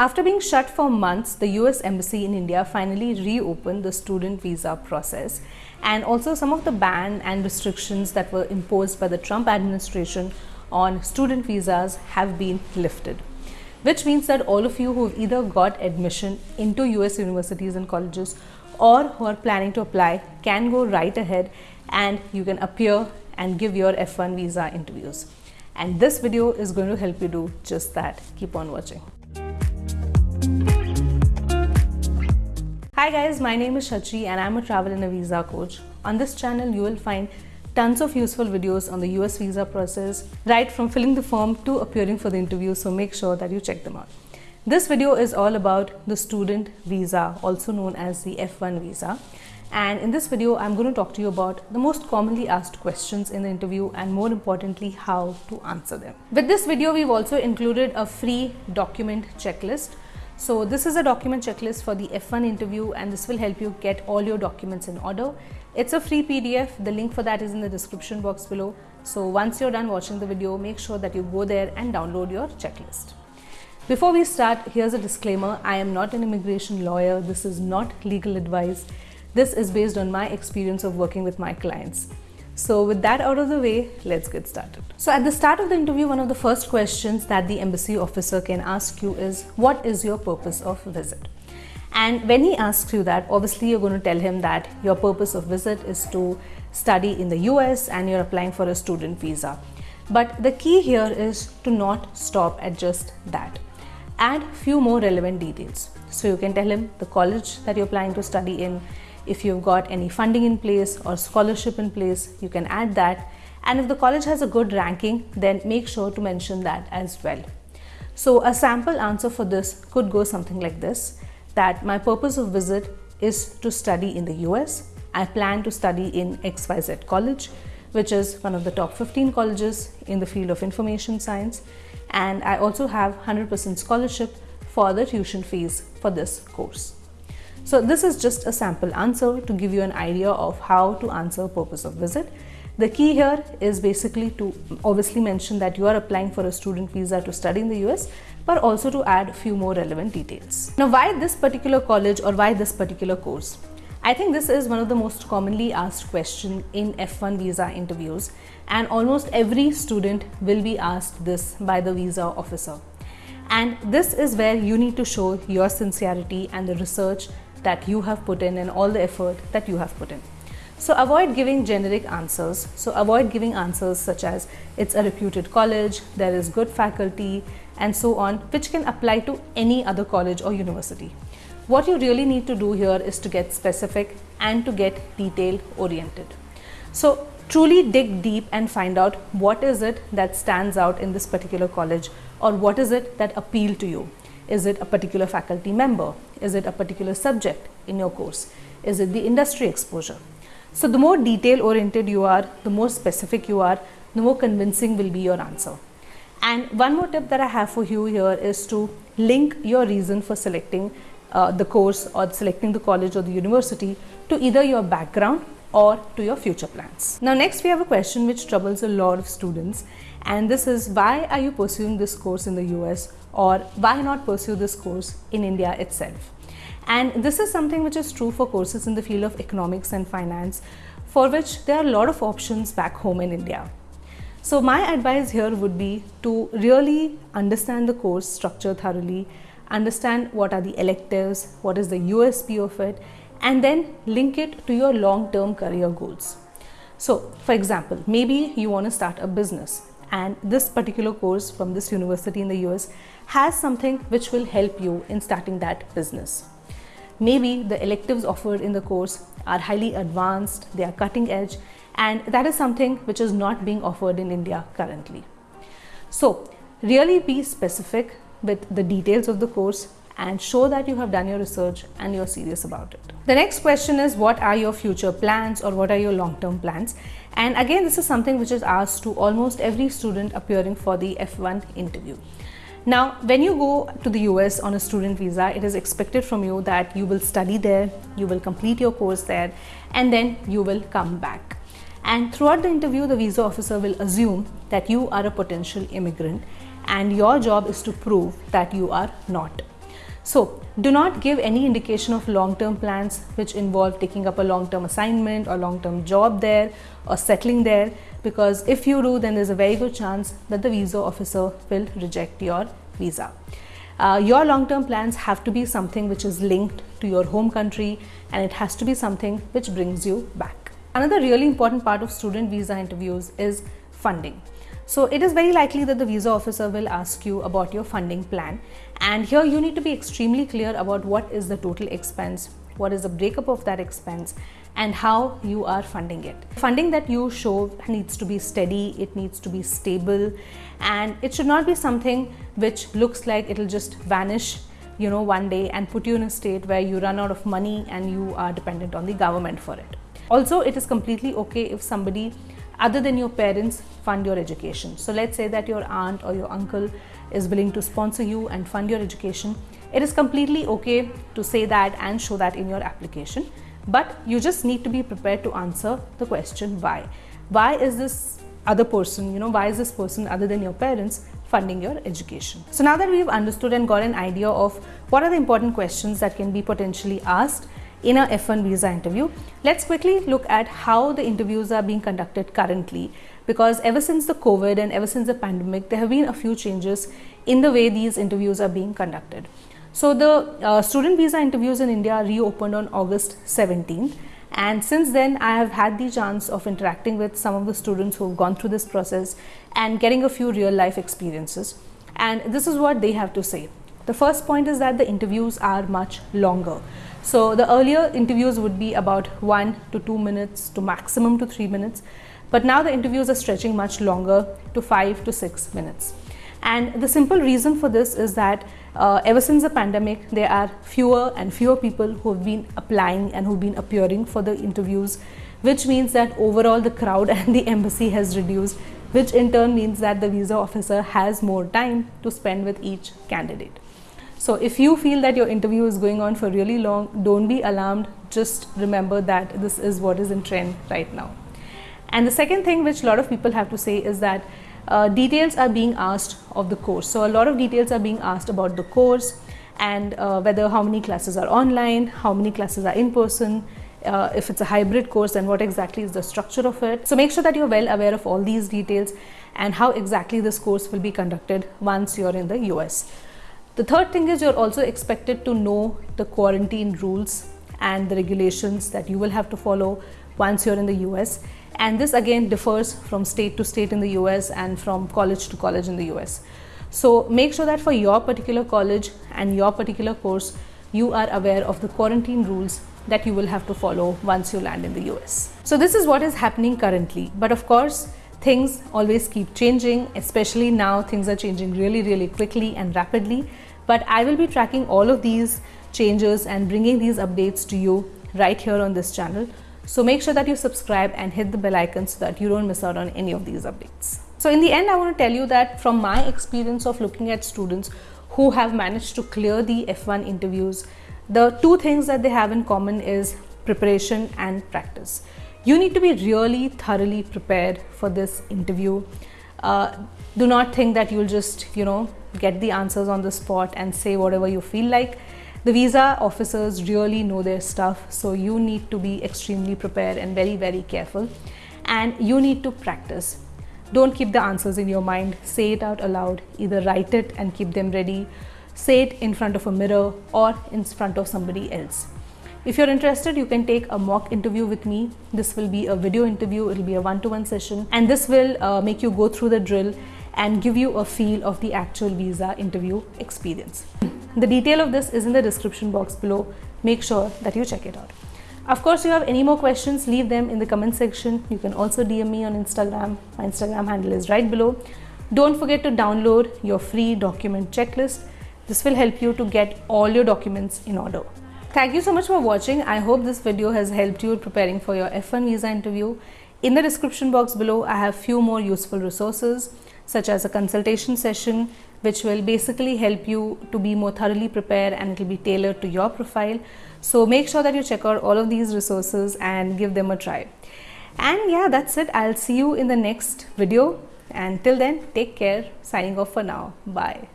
After being shut for months, the US Embassy in India finally reopened the student visa process and also some of the ban and restrictions that were imposed by the Trump administration on student visas have been lifted. Which means that all of you who have either got admission into US universities and colleges or who are planning to apply can go right ahead and you can appear and give your F1 visa interviews. And this video is going to help you do just that. Keep on watching. Hi guys, my name is Shachi and I'm a travel and a visa coach. On this channel, you will find tons of useful videos on the US visa process, right from filling the form to appearing for the interview, so make sure that you check them out. This video is all about the student visa, also known as the F1 visa. And in this video, I'm going to talk to you about the most commonly asked questions in the interview and more importantly, how to answer them. With this video, we've also included a free document checklist so this is a document checklist for the F1 interview and this will help you get all your documents in order. It's a free PDF. The link for that is in the description box below. So once you're done watching the video, make sure that you go there and download your checklist. Before we start, here's a disclaimer. I am not an immigration lawyer. This is not legal advice. This is based on my experience of working with my clients. So with that out of the way, let's get started. So at the start of the interview, one of the first questions that the embassy officer can ask you is, what is your purpose of visit? And when he asks you that, obviously you're going to tell him that your purpose of visit is to study in the US and you're applying for a student visa. But the key here is to not stop at just that. Add few more relevant details. So you can tell him the college that you're planning to study in, if you've got any funding in place or scholarship in place, you can add that. And if the college has a good ranking, then make sure to mention that as well. So a sample answer for this could go something like this, that my purpose of visit is to study in the US. I plan to study in XYZ college, which is one of the top 15 colleges in the field of information science. And I also have 100% scholarship for the tuition fees for this course. So this is just a sample answer to give you an idea of how to answer purpose of visit. The key here is basically to obviously mention that you are applying for a student visa to study in the US, but also to add a few more relevant details. Now, why this particular college or why this particular course? I think this is one of the most commonly asked questions in F1 visa interviews and almost every student will be asked this by the visa officer. And this is where you need to show your sincerity and the research that you have put in and all the effort that you have put in. So avoid giving generic answers. So avoid giving answers such as it's a reputed college, there is good faculty and so on which can apply to any other college or university. What you really need to do here is to get specific and to get detail oriented. So truly dig deep and find out what is it that stands out in this particular college or what is it that appeal to you. Is it a particular faculty member? Is it a particular subject in your course? Is it the industry exposure? So the more detail oriented you are, the more specific you are, the more convincing will be your answer. And one more tip that I have for you here is to link your reason for selecting uh, the course or selecting the college or the university to either your background or to your future plans. Now next we have a question which troubles a lot of students and this is why are you pursuing this course in the US or why not pursue this course in India itself? And this is something which is true for courses in the field of economics and finance for which there are a lot of options back home in India. So my advice here would be to really understand the course structure thoroughly, understand what are the electives, what is the USP of it and then link it to your long-term career goals. So for example, maybe you want to start a business and this particular course from this university in the US has something which will help you in starting that business. Maybe the electives offered in the course are highly advanced, they are cutting edge and that is something which is not being offered in India currently. So really be specific with the details of the course and show that you have done your research and you're serious about it. The next question is what are your future plans or what are your long-term plans? And again, this is something which is asked to almost every student appearing for the F1 interview. Now, when you go to the US on a student visa, it is expected from you that you will study there, you will complete your course there, and then you will come back. And throughout the interview, the visa officer will assume that you are a potential immigrant and your job is to prove that you are not. So do not give any indication of long-term plans which involve taking up a long-term assignment or long-term job there or settling there because if you do then there's a very good chance that the visa officer will reject your visa. Uh, your long-term plans have to be something which is linked to your home country and it has to be something which brings you back. Another really important part of student visa interviews is funding. So it is very likely that the visa officer will ask you about your funding plan and here you need to be extremely clear about what is the total expense, what is the breakup of that expense and how you are funding it. Funding that you show needs to be steady, it needs to be stable and it should not be something which looks like it'll just vanish you know one day and put you in a state where you run out of money and you are dependent on the government for it. Also, it is completely okay if somebody other than your parents fund your education. So let's say that your aunt or your uncle is willing to sponsor you and fund your education. It is completely okay to say that and show that in your application. But you just need to be prepared to answer the question why. Why is this other person, you know, why is this person other than your parents funding your education? So now that we've understood and got an idea of what are the important questions that can be potentially asked in a F1 visa interview. Let's quickly look at how the interviews are being conducted currently because ever since the COVID and ever since the pandemic, there have been a few changes in the way these interviews are being conducted. So the uh, student visa interviews in India reopened on August 17th and since then I have had the chance of interacting with some of the students who have gone through this process and getting a few real life experiences and this is what they have to say. The first point is that the interviews are much longer. So the earlier interviews would be about one to two minutes to maximum to three minutes. But now the interviews are stretching much longer to five to six minutes. And the simple reason for this is that uh, ever since the pandemic, there are fewer and fewer people who have been applying and who've been appearing for the interviews, which means that overall the crowd and the embassy has reduced, which in turn means that the visa officer has more time to spend with each candidate. So if you feel that your interview is going on for really long, don't be alarmed. Just remember that this is what is in trend right now. And the second thing which a lot of people have to say is that uh, details are being asked of the course. So a lot of details are being asked about the course and uh, whether how many classes are online, how many classes are in person, uh, if it's a hybrid course and what exactly is the structure of it. So make sure that you're well aware of all these details and how exactly this course will be conducted once you're in the US. The third thing is you're also expected to know the quarantine rules and the regulations that you will have to follow once you're in the US. And this again differs from state to state in the US and from college to college in the US. So make sure that for your particular college and your particular course, you are aware of the quarantine rules that you will have to follow once you land in the US. So this is what is happening currently. But of course, things always keep changing, especially now things are changing really, really quickly and rapidly but I will be tracking all of these changes and bringing these updates to you right here on this channel. So make sure that you subscribe and hit the bell icon so that you don't miss out on any of these updates. So in the end, I want to tell you that from my experience of looking at students who have managed to clear the F1 interviews, the two things that they have in common is preparation and practice. You need to be really thoroughly prepared for this interview. Uh, do not think that you'll just, you know, get the answers on the spot and say whatever you feel like. The visa officers really know their stuff, so you need to be extremely prepared and very, very careful. And you need to practice. Don't keep the answers in your mind, say it out aloud, either write it and keep them ready, say it in front of a mirror or in front of somebody else. If you're interested, you can take a mock interview with me. This will be a video interview, it'll be a one-to-one session, and this will uh, make you go through the drill and give you a feel of the actual visa interview experience. The detail of this is in the description box below. Make sure that you check it out. Of course, if you have any more questions, leave them in the comment section. You can also DM me on Instagram. My Instagram handle is right below. Don't forget to download your free document checklist. This will help you to get all your documents in order. Thank you so much for watching. I hope this video has helped you preparing for your F1 visa interview. In the description box below, I have few more useful resources such as a consultation session which will basically help you to be more thoroughly prepared and it will be tailored to your profile. So make sure that you check out all of these resources and give them a try. And yeah, that's it. I'll see you in the next video. And till then, take care. Signing off for now. Bye.